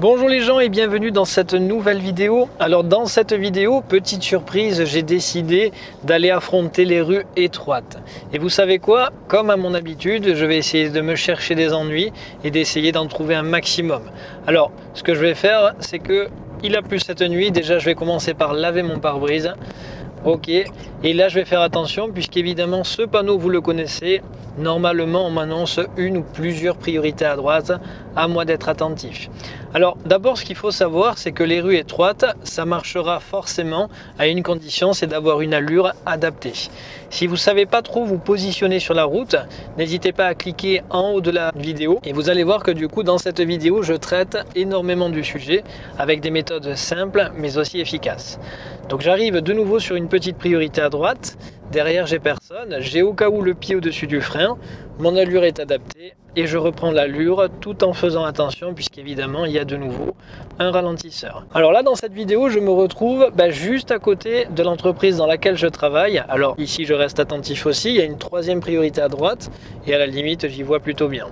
Bonjour les gens et bienvenue dans cette nouvelle vidéo. Alors dans cette vidéo, petite surprise, j'ai décidé d'aller affronter les rues étroites. Et vous savez quoi? Comme à mon habitude, je vais essayer de me chercher des ennuis et d'essayer d'en trouver un maximum. Alors ce que je vais faire, c'est que il a plu cette nuit. Déjà je vais commencer par laver mon pare-brise. Ok, et là je vais faire attention puisqu'évidemment ce panneau vous le connaissez, normalement on m'annonce une ou plusieurs priorités à droite, à moi d'être attentif. Alors d'abord ce qu'il faut savoir c'est que les rues étroites ça marchera forcément à une condition c'est d'avoir une allure adaptée. Si vous ne savez pas trop vous positionner sur la route, n'hésitez pas à cliquer en haut de la vidéo et vous allez voir que du coup dans cette vidéo je traite énormément du sujet avec des méthodes simples mais aussi efficaces. Donc j'arrive de nouveau sur une petite priorité à droite, derrière j'ai personne, j'ai au cas où le pied au-dessus du frein, mon allure est adaptée et je reprends l'allure tout en faisant attention puisqu'évidemment il y a de nouveau un ralentisseur. Alors là dans cette vidéo je me retrouve bah, juste à côté de l'entreprise dans laquelle je travaille. Alors ici je reste attentif aussi, il y a une troisième priorité à droite et à la limite j'y vois plutôt bien.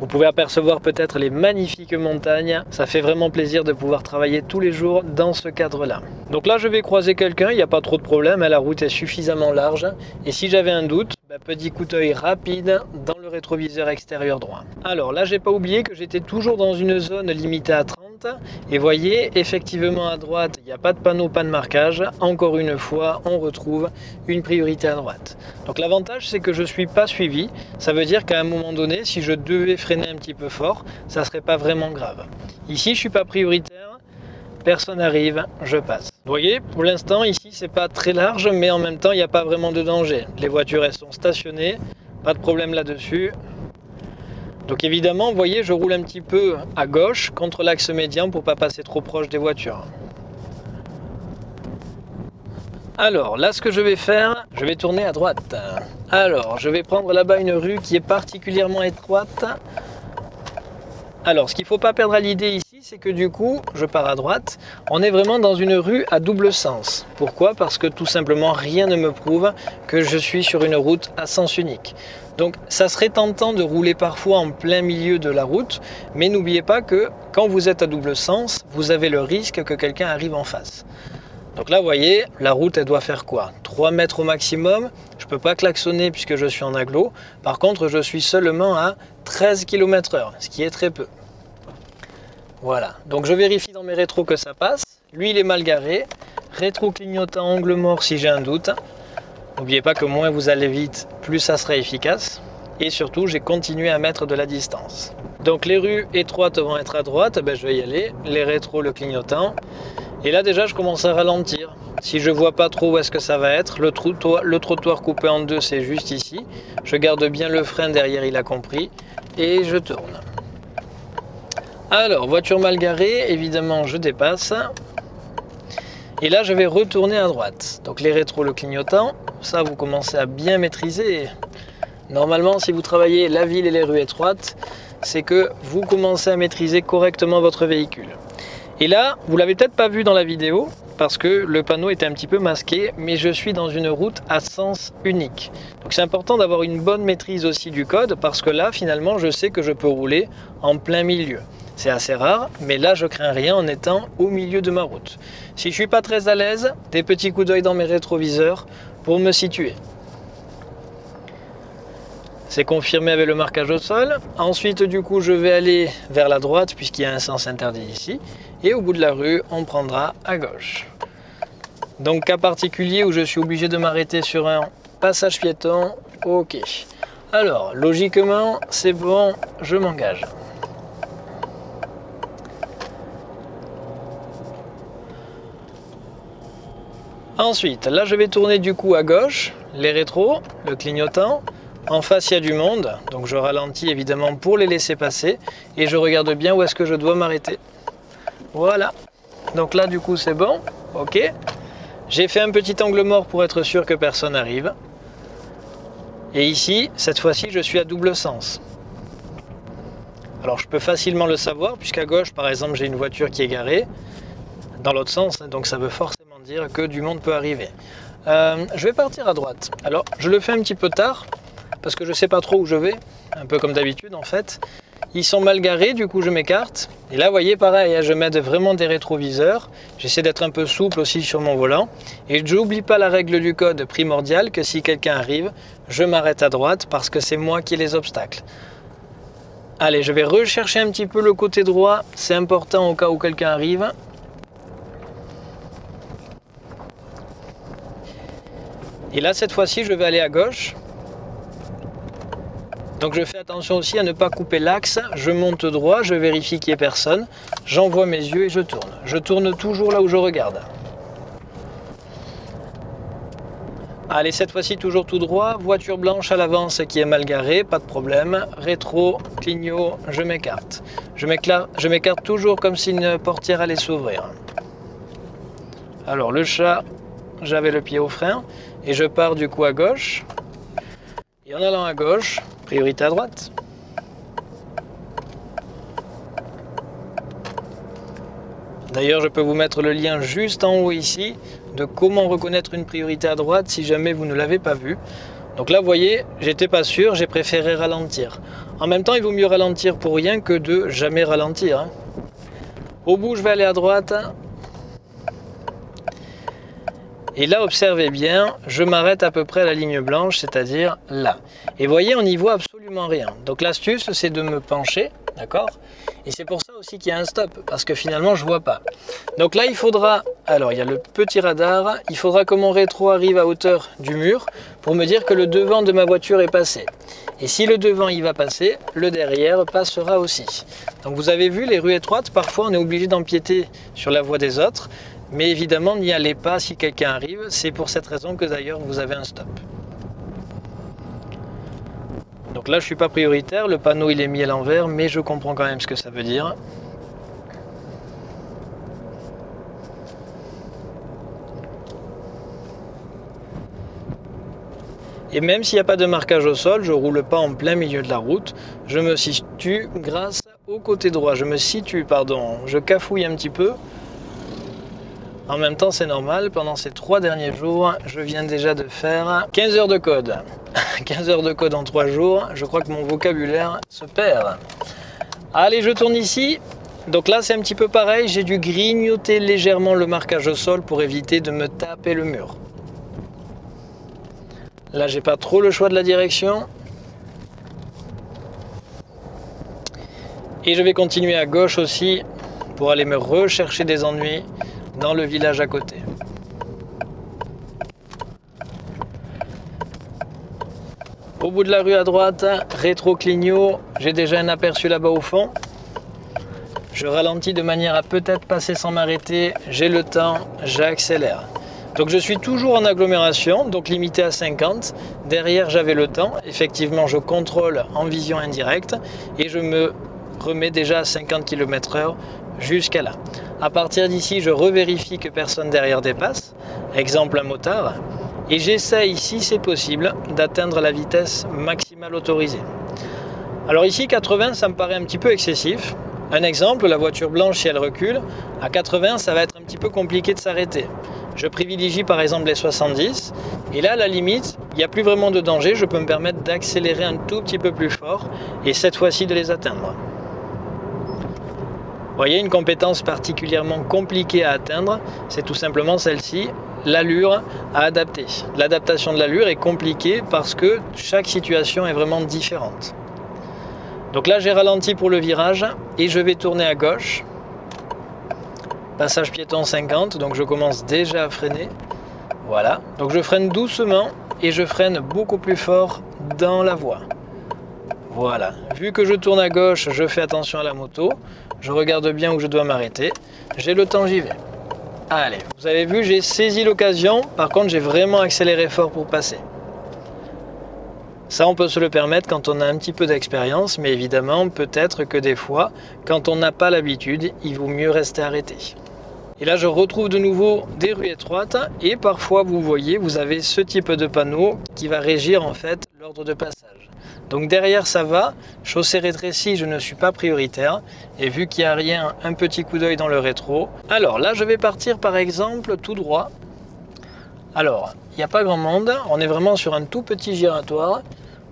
Vous pouvez apercevoir peut-être les magnifiques montagnes. Ça fait vraiment plaisir de pouvoir travailler tous les jours dans ce cadre-là. Donc là, je vais croiser quelqu'un, il n'y a pas trop de problème, hein, la route est suffisamment large. Et si j'avais un doute, bah, petit coup d'œil rapide dans le rétroviseur extérieur droit. Alors là, j'ai pas oublié que j'étais toujours dans une zone limitée à 30 et voyez, effectivement à droite, il n'y a pas de panneau, pas de marquage. Encore une fois, on retrouve une priorité à droite. Donc l'avantage, c'est que je suis pas suivi. Ça veut dire qu'à un moment donné, si je devais freiner un petit peu fort, ça serait pas vraiment grave. Ici, je suis pas prioritaire. Personne arrive, je passe. Vous voyez, pour l'instant, ici, c'est pas très large, mais en même temps, il n'y a pas vraiment de danger. Les voitures, elles sont stationnées, pas de problème là-dessus. Donc évidemment, vous voyez, je roule un petit peu à gauche contre l'axe médian pour pas passer trop proche des voitures. Alors, là, ce que je vais faire, je vais tourner à droite. Alors, je vais prendre là-bas une rue qui est particulièrement étroite. Alors, ce qu'il ne faut pas perdre à l'idée ici, c'est que du coup, je pars à droite. On est vraiment dans une rue à double sens. Pourquoi? Parce que tout simplement, rien ne me prouve que je suis sur une route à sens unique. Donc ça serait tentant de rouler parfois en plein milieu de la route, mais n'oubliez pas que quand vous êtes à double sens, vous avez le risque que quelqu'un arrive en face. Donc là, vous voyez, la route, elle doit faire quoi? 3 mètres au maximum. Je ne peux pas klaxonner puisque je suis en aglo. Par contre, je suis seulement à 13 km h ce qui est très peu. Voilà, donc je vérifie dans mes rétros que ça passe. Lui, il est mal garé. Rétro clignotant, angle mort si j'ai un doute. N'oubliez pas que moins vous allez vite, plus ça sera efficace. Et surtout, j'ai continué à mettre de la distance. Donc les rues étroites vont être à droite, ben, je vais y aller. Les rétros, le clignotant. Et là déjà, je commence à ralentir. Si je vois pas trop où est-ce que ça va être, le trottoir, le trottoir coupé en deux, c'est juste ici. Je garde bien le frein derrière, il a compris. Et je tourne. Alors, voiture mal garée, évidemment, je dépasse. Et là, je vais retourner à droite. Donc les rétros, le clignotant, ça, vous commencez à bien maîtriser. Normalement, si vous travaillez la ville et les rues étroites, c'est que vous commencez à maîtriser correctement votre véhicule. Et là, vous l'avez peut-être pas vu dans la vidéo, parce que le panneau était un petit peu masqué, mais je suis dans une route à sens unique. Donc c'est important d'avoir une bonne maîtrise aussi du code, parce que là, finalement, je sais que je peux rouler en plein milieu. C'est assez rare, mais là je crains rien en étant au milieu de ma route. Si je suis pas très à l'aise, des petits coups d'œil dans mes rétroviseurs pour me situer. C'est confirmé avec le marquage au sol. Ensuite, du coup, je vais aller vers la droite puisqu'il y a un sens interdit ici. Et au bout de la rue, on prendra à gauche. Donc, cas particulier où je suis obligé de m'arrêter sur un passage piéton. Ok. Alors, logiquement, c'est bon, je m'engage. Ensuite, là je vais tourner du coup à gauche, les rétros, le clignotant. En face, il y a du monde, donc je ralentis évidemment pour les laisser passer. Et je regarde bien où est-ce que je dois m'arrêter. Voilà. Donc là, du coup, c'est bon. Ok. J'ai fait un petit angle mort pour être sûr que personne n'arrive. Et ici, cette fois-ci, je suis à double sens. Alors je peux facilement le savoir, puisqu'à gauche, par exemple, j'ai une voiture qui est garée. Dans l'autre sens, hein, donc ça veut forcément dire que du monde peut arriver. Euh, je vais partir à droite. Alors, je le fais un petit peu tard, parce que je sais pas trop où je vais, un peu comme d'habitude en fait. Ils sont mal garés, du coup je m'écarte. Et là, vous voyez, pareil, hein, je mets vraiment des rétroviseurs. J'essaie d'être un peu souple aussi sur mon volant. Et je n'oublie pas la règle du code primordiale que si quelqu'un arrive, je m'arrête à droite parce que c'est moi qui ai les obstacles. Allez, je vais rechercher un petit peu le côté droit. C'est important au cas où quelqu'un arrive. Et là, cette fois-ci, je vais aller à gauche. Donc je fais attention aussi à ne pas couper l'axe, je monte droit, je vérifie qu'il n'y ait personne, j'envoie mes yeux et je tourne. Je tourne toujours là où je regarde. Allez, cette fois-ci toujours tout droit, voiture blanche à l'avance qui est mal garée, pas de problème. Rétro, clignot, je m'écarte. Je m'écarte toujours comme si une portière allait s'ouvrir. Alors le chat, j'avais le pied au frein et je pars du coup à gauche. Et en allant à gauche, à droite. D'ailleurs, je peux vous mettre le lien juste en haut ici de comment reconnaître une priorité à droite si jamais vous ne l'avez pas vu. Donc là, vous voyez, j'étais pas sûr, j'ai préféré ralentir. En même temps, il vaut mieux ralentir pour rien que de jamais ralentir. Hein. Au bout, je vais aller à droite. Et là, observez bien, je m'arrête à peu près à la ligne blanche, c'est-à-dire là. Et voyez, on n'y voit absolument rien. Donc l'astuce, c'est de me pencher, d'accord? Et c'est pour ça aussi qu'il y a un stop, parce que finalement, je vois pas. Donc là, il faudra, alors il y a le petit radar, il faudra que mon rétro arrive à hauteur du mur pour me dire que le devant de ma voiture est passé. Et si le devant il va passer, le derrière passera aussi. Donc vous avez vu, les rues étroites, parfois on est obligé d'empiéter sur la voie des autres. Mais évidemment, n'y allez pas si quelqu'un arrive. C'est pour cette raison que d'ailleurs vous avez un stop. Donc là, je ne suis pas prioritaire. Le panneau, il est mis à l'envers, mais je comprends quand même ce que ça veut dire. Et même s'il n'y a pas de marquage au sol, je ne roule pas en plein milieu de la route. Je me situe grâce au côté droit. Je me situe, pardon, je cafouille un petit peu en même temps, c'est normal, pendant ces trois derniers jours, je viens déjà de faire 15 heures de code. 15 heures de code en trois jours, je crois que mon vocabulaire se perd. Allez, je tourne ici. Donc là, c'est un petit peu pareil, j'ai dû grignoter légèrement le marquage au sol pour éviter de me taper le mur. Là, j'ai pas trop le choix de la direction. Et je vais continuer à gauche aussi pour aller me rechercher des ennuis dans le village à côté. Au bout de la rue à droite, rétro-clignot, j'ai déjà un aperçu là-bas au fond. Je ralentis de manière à peut-être passer sans m'arrêter, j'ai le temps, j'accélère. Donc je suis toujours en agglomération, donc limité à 50. Derrière j'avais le temps, effectivement je contrôle en vision indirecte et je me remets déjà à 50 km h jusqu'à là. À partir d'ici, je revérifie que personne derrière dépasse, exemple un motard, et j'essaye, si c'est possible, d'atteindre la vitesse maximale autorisée. Alors ici, 80, ça me paraît un petit peu excessif. Un exemple, la voiture blanche, si elle recule, à 80, ça va être un petit peu compliqué de s'arrêter. Je privilégie par exemple les 70, et là, à la limite, il n'y a plus vraiment de danger, je peux me permettre d'accélérer un tout petit peu plus fort, et cette fois-ci de les atteindre. Vous voyez, une compétence particulièrement compliquée à atteindre, c'est tout simplement celle-ci, l'allure à adapter. L'adaptation de l'allure est compliquée parce que chaque situation est vraiment différente. Donc là, j'ai ralenti pour le virage et je vais tourner à gauche. Passage piéton 50, donc je commence déjà à freiner. Voilà, donc je freine doucement et je freine beaucoup plus fort dans la voie. Voilà, vu que je tourne à gauche, je fais attention à la moto. Je regarde bien où je dois m'arrêter. J'ai le temps, j'y vais. Allez, vous avez vu, j'ai saisi l'occasion. Par contre, j'ai vraiment accéléré fort pour passer. Ça, on peut se le permettre quand on a un petit peu d'expérience, mais évidemment, peut-être que des fois, quand on n'a pas l'habitude, il vaut mieux rester arrêté. Et là, je retrouve de nouveau des rues étroites et parfois, vous voyez, vous avez ce type de panneau qui va régir en fait l'ordre de passage. Donc derrière, ça va. Chaussée rétrécie, je ne suis pas prioritaire. Et vu qu'il n'y a rien, un petit coup d'œil dans le rétro. Alors là, je vais partir par exemple tout droit. Alors, il n'y a pas grand monde. On est vraiment sur un tout petit giratoire.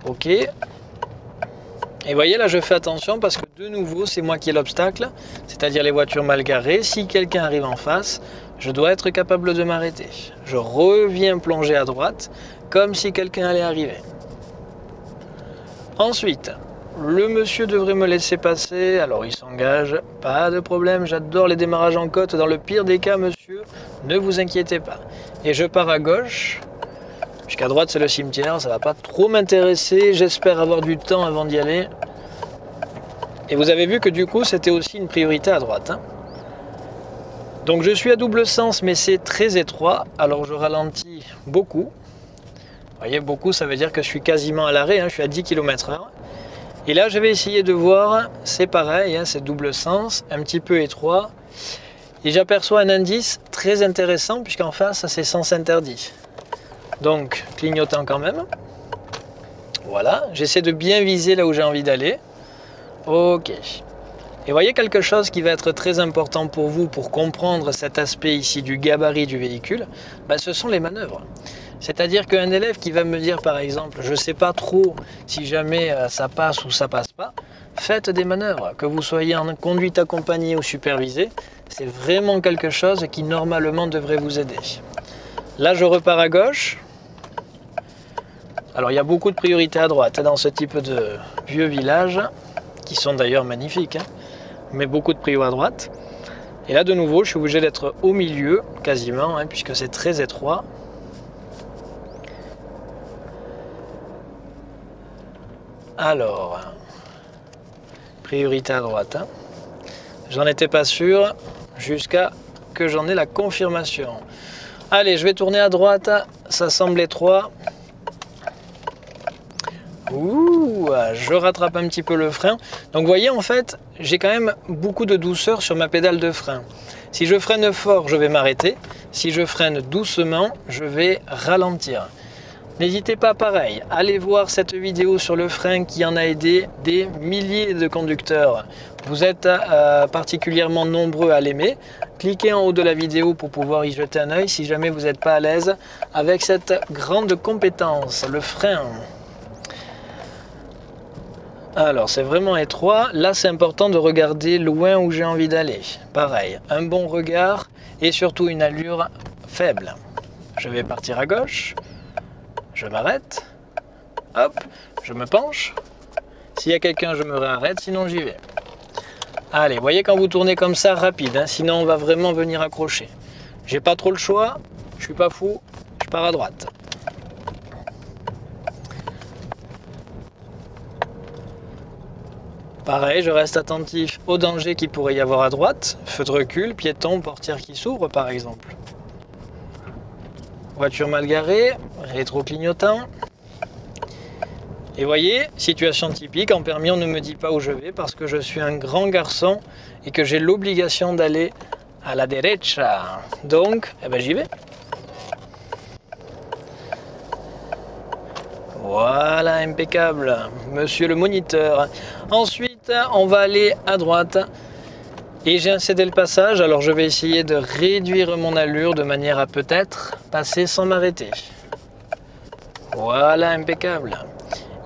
Ok. Et voyez là, je fais attention parce que De nouveau, c'est moi qui ai l'obstacle, c'est-à-dire les voitures mal garées. Si quelqu'un arrive en face, je dois être capable de m'arrêter. Je reviens plonger à droite, comme si quelqu'un allait arriver. Ensuite, le monsieur devrait me laisser passer, alors il s'engage, pas de problème, j'adore les démarrages en côte, dans le pire des cas, monsieur, ne vous inquiétez pas. Et je pars à gauche, puisqu'à droite c'est le cimetière, ça va pas trop m'intéresser, j'espère avoir du temps avant d'y aller. Et vous avez vu que du coup c'était aussi une priorité à droite. Hein. Donc je suis à double sens mais c'est très étroit, alors je ralentis beaucoup. Voyez, beaucoup ça veut dire que je suis quasiment à l'arrêt, hein, je suis à 10 km h et là, je vais essayer de voir, c'est pareil, hein, c'est double sens, un petit peu étroit. Et j'aperçois un indice très intéressant, puisqu'en face, c'est sens interdit. Donc, clignotant quand même. Voilà, j'essaie de bien viser là où j'ai envie d'aller. Ok. Et voyez quelque chose qui va être très important pour vous pour comprendre cet aspect ici du gabarit du véhicule, ben, ce sont les manœuvres. C'est-à-dire qu'un élève qui va me dire par exemple, je ne sais pas trop si jamais euh, ça passe ou ça passe pas, faites des manœuvres, que vous soyez en conduite accompagnée ou supervisée, c'est vraiment quelque chose qui normalement devrait vous aider. Là je repars à gauche. Alors il y a beaucoup de priorités à droite dans ce type de vieux village, qui sont d'ailleurs magnifiques, hein. mais beaucoup de prios à droite. Et là de nouveau je suis obligé d'être au milieu quasiment, hein, puisque c'est très étroit. Alors, priorité à droite. Hein. J'en étais pas sûr jusqu'à que j'en ai la confirmation. Allez, je vais tourner à droite. Ça semble étroit. Ouh, je rattrape un petit peu le frein. Donc vous voyez, en fait, j'ai quand même beaucoup de douceur sur ma pédale de frein. Si je freine fort, je vais m'arrêter. Si je freine doucement, je vais ralentir. N'hésitez pas pareil, allez voir cette vidéo sur le frein qui en a aidé des milliers de conducteurs. Vous êtes euh, particulièrement nombreux à l'aimer. Cliquez en haut de la vidéo pour pouvoir y jeter un œil si jamais vous n'êtes pas à l'aise avec cette grande compétence, le frein. Alors c'est vraiment étroit, là c'est important de regarder loin où j'ai envie d'aller. Pareil, un bon regard et surtout une allure faible. Je vais partir à gauche, je m'arrête, hop, je me penche. S'il y a quelqu'un, je me réarrête, sinon j'y vais. Allez, voyez quand vous tournez comme ça, rapide, hein, sinon on va vraiment venir accrocher. J'ai pas trop le choix, je suis pas fou, je pars à droite. Pareil, je reste attentif au danger qu'il pourrait y avoir à droite, feu de recul, piéton, portière qui s'ouvre par exemple. Voiture mal garée, rétro-clignotant. Et voyez, situation typique, en permis on ne me dit pas où je vais parce que je suis un grand garçon et que j'ai l'obligation d'aller à la derecha. Donc, eh ben, j'y vais. Voilà, impeccable, monsieur le moniteur. Ensuite, on va aller à droite et j'ai incédé le passage, alors je vais essayer de réduire mon allure de manière à peut-être passer sans m'arrêter. Voilà, impeccable.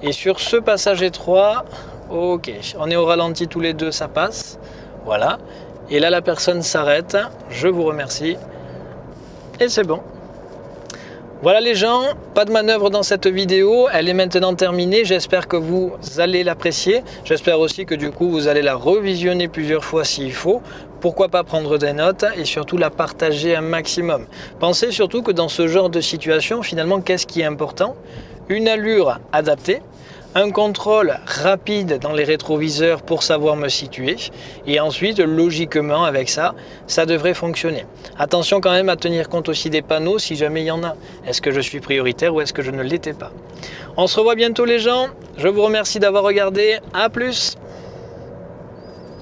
Et sur ce passage étroit, ok, on est au ralenti tous les deux, ça passe. Voilà. Et là, la personne s'arrête. Je vous remercie. Et c'est bon. Voilà les gens, pas de manœuvre dans cette vidéo, elle est maintenant terminée, j'espère que vous allez l'apprécier, j'espère aussi que du coup vous allez la revisionner plusieurs fois s'il faut, pourquoi pas prendre des notes et surtout la partager un maximum. Pensez surtout que dans ce genre de situation, finalement, qu'est-ce qui est important? Une allure adaptée, un contrôle rapide dans les rétroviseurs pour savoir me situer. Et ensuite logiquement avec ça ça devrait fonctionner. Attention quand même à tenir compte aussi des panneaux si jamais il y en a. Est-ce que je suis prioritaire ou est-ce que je ne l'étais pas? On se revoit bientôt les gens. Je vous remercie d'avoir regardé. À plus